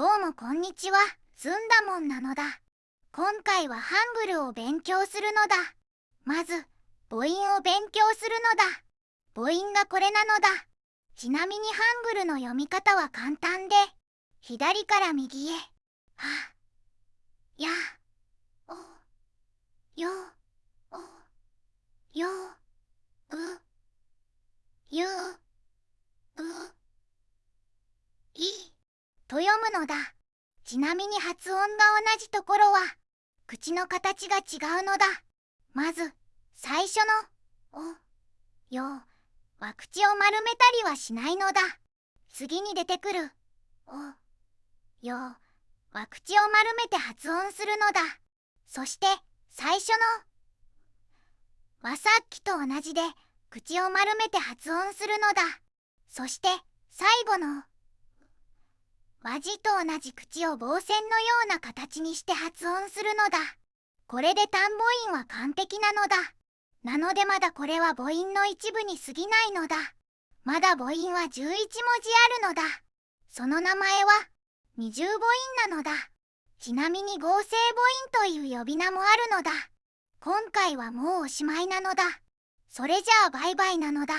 どうもこんにちは。ずんだもんなのだ。今回はハングルを勉強するのだ。まず母音を勉強するのだ。母音がこれなのだ。ちなみにハングルの読み方は簡単で左から右へ。はやおよおようゆういと読むのだ。ちなみに発音が同じところは口の形が違うのだ。まず最初の「お」「よ」は口を丸めたりはしないのだ。次に出てくる「お」「よ」は口を丸めて発音するのだ。そして最初のはさっきと同じで口を丸めて発音するのだ。そして最後の和字と同じ口を棒線のような形にして発音するのだ。これで単母音は完璧なのだ。なのでまだこれは母音の一部に過ぎないのだ。まだ母音は11文字あるのだ。その名前は二重母音なのだ。ちなみに合成母音という呼び名もあるのだ。今回はもうおしまいなのだ。それじゃあバイバイなのだ。